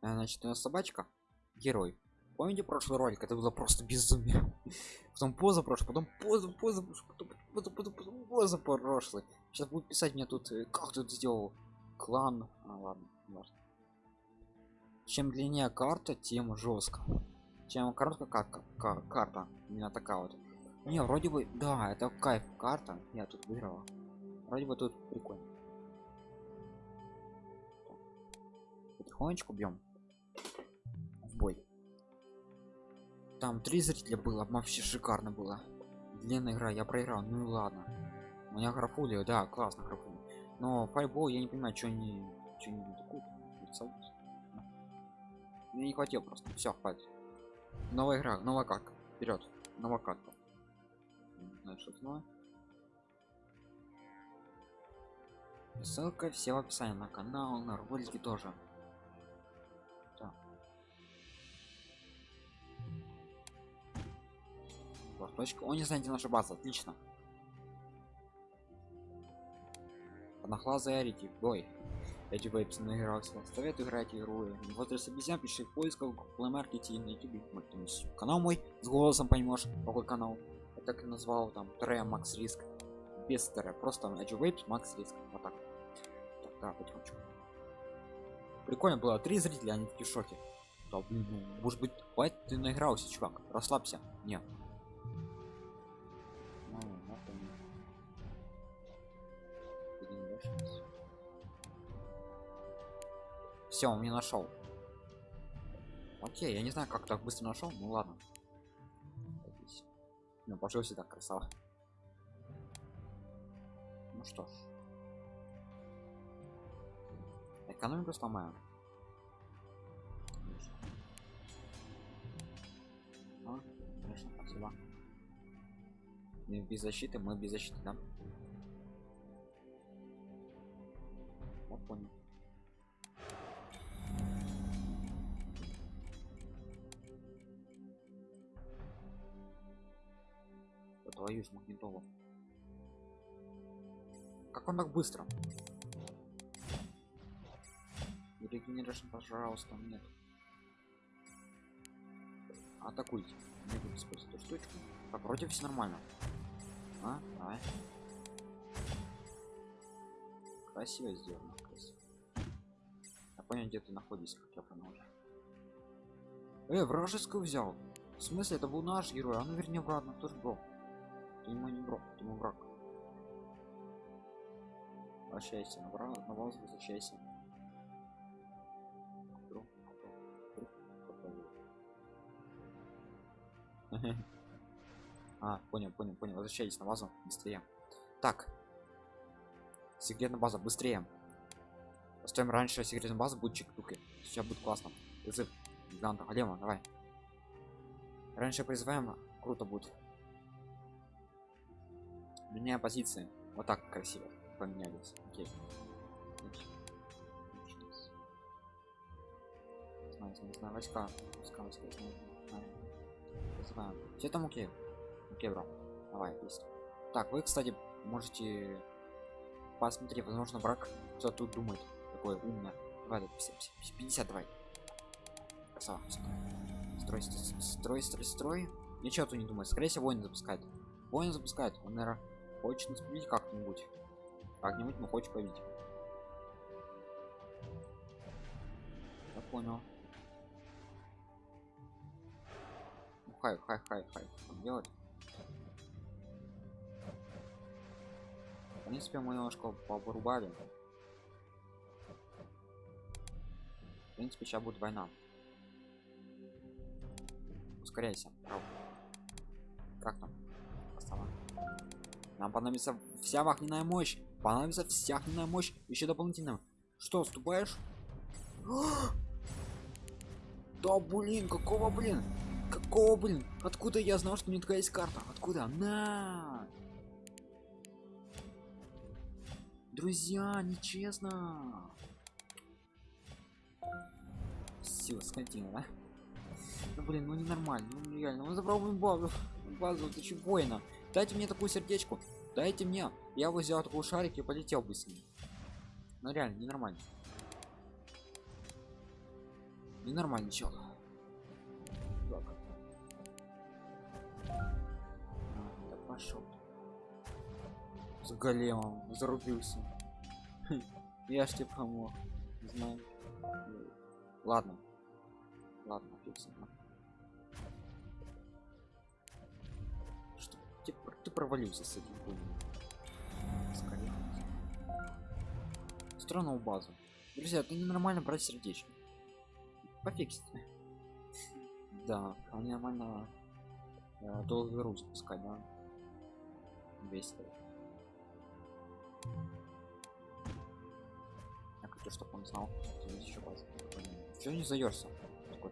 Значит у нас собачка герой. Помните прошлый ролик? Это было просто безумие. Потом поза прошлый потом поза поза потом поза, поза, поза, поза прошлый сейчас будут писать мне тут э, как тут сделал клан. А, ладно чем длиннее карта тем жестко. Чем короткая карта, карта именно такая вот. Не вроде бы да это кайф карта я тут выиграла. Вроде бы тут прикольно. Потихонечку бьем в бой. Там три зрителя было вообще шикарно было. Длинная игра я проиграл ну и ладно. У меня графули да классно графули но файбол я не понимаю что они что не такую мне не хватило просто все хватит. Новая игра новая как? Вперед новая снова ссылка все в описании на канал на ролики тоже точка. О не знаете наша база. Отлично. Одноглазый арики бой. Эти вейпсы наигрался советую играть игру. Если обезьян пиши в поисках в маркете и на youtube канал мой с голосом поймешь какой канал. Я так и назвал там Трея Макс Риск. Без Трея просто Edge Vapes Макс Риск. Вот так. Так да потихонечку. Прикольно было. Три зрителя они в шоке. Да, блин, ну, может быть хватит ты наигрался чувак. Расслабься. Нет все он не нашел окей я не знаю как так быстро нашел ну ладно. Ну пошел сюда красава. Ну что ж. Экономику сломаем. А, конечно спасибо. Мы без защиты мы без защиты да? Я понял твою ж магнитолу как он так быстро? Регенерашн пожалуйста нет. Атакуйте. Не буду использовать эту штучку. А против все нормально. А давай красиво сделано красиво. Я понял где ты находишься как я понял уже. Э вражескую взял. В смысле это был наш герой а ну вернее обратно тоже был ты ему не брок, ему враг. Возвращайся на враг, на вас возвращайся. А, понял, понял, понял. Возвращайтесь на базу быстрее. Так. Секретная база, быстрее. Поставим раньше секретная база будет чик-туки. Сейчас будет классно. Призыв гиганта. Алема, давай. Раньше призываем, круто будет меня позиции вот так красиво поменялись. Окей. Не знаю войска. Войска войска знаю все там окей окей бро. Давай есть. Так вы кстати можете посмотреть возможно брак кто тут думает. Такой умный. Давай 50, 50 давай. Красава строй строй строй строй ничего тут не думает. Скорее всего войны запускает. Войны запускает. Он наверное хочет нас победить как-нибудь. Как-нибудь мы хочет победить я понял. Ну, хай хай хай хай. Делать? В принципе мы немножко порубали в принципе сейчас будет война. Ускоряйся. Как там нам понадобится вся огненная мощь. Понадобится вся огненная мощь. Еще дополнительно. Что, вступаешь? Да блин, какого блин? Какого блин? Откуда я знал, что у меня такая есть карта? Откуда? На! Друзья, нечестно. Все, скотина, да? Ну блин, ну ненормально, ну реально, ну забрал базу. Базу, ты че воина? Дайте мне такую сердечку. Дайте мне. Я вот взял такой шарик и полетел бы с ним. Ну реально, ненормально. Ненормальный чел. Так. Да пошел. С големом зарубился. Я ж тебе помог. Не знаю. Ладно. Ладно, фиксим. Провалился с этим. Скорее. Странную базу. Друзья, это ненормально брать сердечко. Пофиксить. Да, а нормально э, долго груз пускай, да. Весело. Я хочу, чтобы он знал, что здесь еще база. Все не заерся. Такой,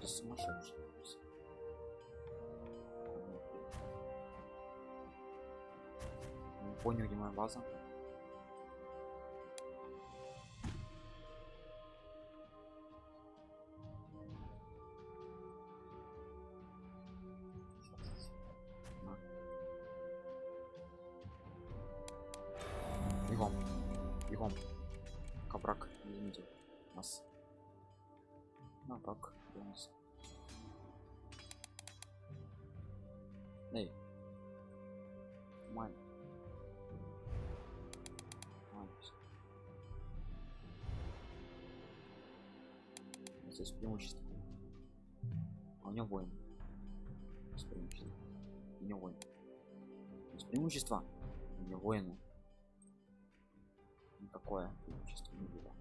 сумасшедший. Понял, где моя база. Бегом. Бегом. Кабрак, извините. Нас. Ну так, нас. Эй. Здесь преимущество. А у него воин. С преимуществом. У него воин. С преимущества. У него воины никакое преимущество не было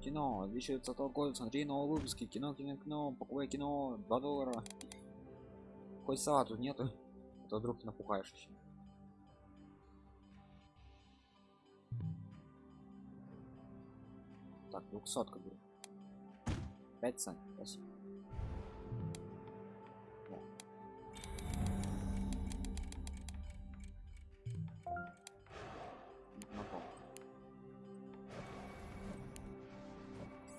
кино 2020 год смотри новые выпуски кино кино кино покупай кино 2 доллара хоть салату нету а то вдруг напугаешь еще так двухсотка будет 5 цент спасибо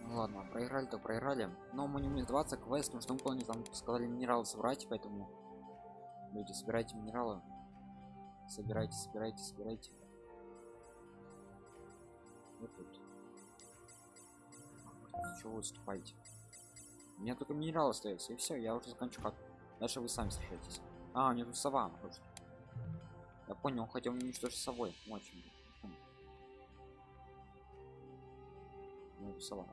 Ну ладно, проиграли то проиграли. Но мы не умеем 20 квест, потому что помню, там сказали минералы собрать, поэтому люди собирайте минералы. Собирайте, собирайте, собирайте. Чего вы выступаете? У меня только минералы остается, и все, я уже закончу как. Дальше вы сами сражаетесь. А, у тут сова. Просто. Я понял, он хотел уничтожить совой. Очень. Ну, сова.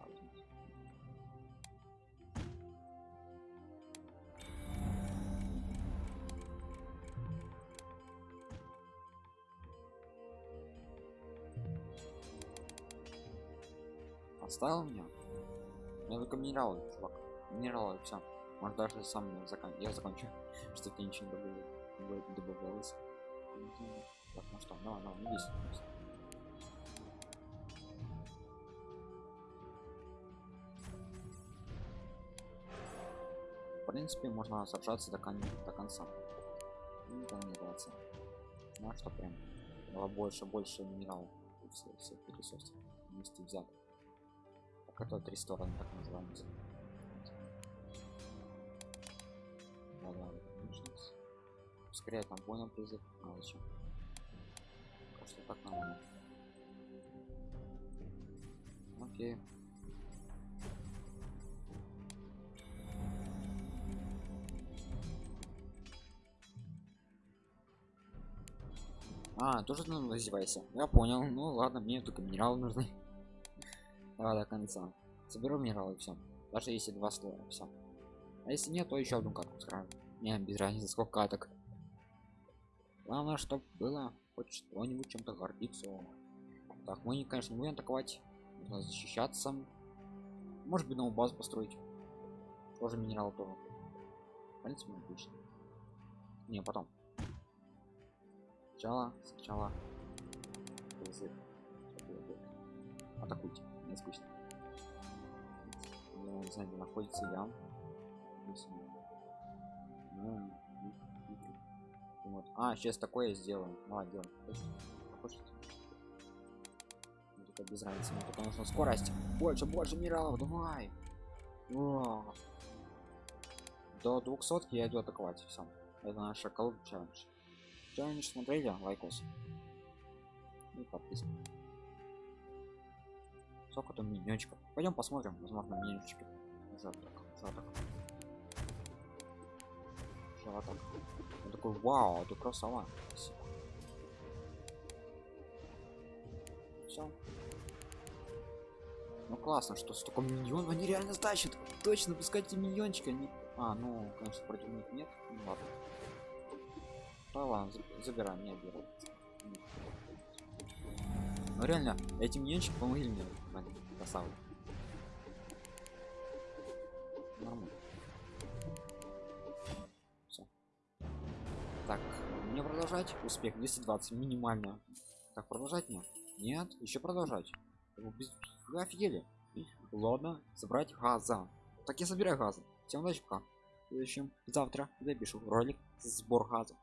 Оставил меня? Я только минералы, чувак. Минералы, все. Может даже сам закон... я закончу, что ты ничего не добавилось. Так, ну что, давай, давай, не весь. В принципе, можно сражаться до, кон... до конца. Ну, там не драться. Ну, а что прям было больше, больше минералов. Все, все ресурсы вместе взяты это три стороны так называется да, да, скорее там понял призыв а зачем просто так нормально окей А, тоже ну, издевайся. Я понял. Ну ладно, мне только минералы нужны. Давай до конца. Соберу минералы все. Даже если два слоя, все. А если нет, то еще одну катку сразу. Не, без разницы, сколько каток. Главное, чтобы было хоть что-нибудь чем-то гордиться. Так, мы, конечно, не будем атаковать. Нужно защищаться. Может быть, новую базу построить. Тоже минерал тоже. В принципе, отлично. Не, потом. Сначала, сначала. Атакуйте не скучно. Не знаю где находится я. Ну, вот. а сейчас такое сделаем давай делаем это без разницы мне только нужна скорость больше больше минералов. Давай. О. до 200 я иду атаковать все это наша колд челлендж челлендж смотрели лайкос. И подписка сколько там миньончиков пойдем посмотрим возможно миньончики жаток жаток жаток он такой вау ты красава все ну классно что столько миньон они реально тащат точно пускайте миньончика они а ну конечно против них нет ну, ладно. Да ладно за- забираем не беру ну реально эти миньончики помогли мне красавы нормально. Так мне продолжать? Успех 220 минимально. Так продолжать мне? Нет еще продолжать. Вы офигели. Ладно собрать газа. Так я собираю газа всем удачи пока. В следующем завтра запишу ролик сбор газа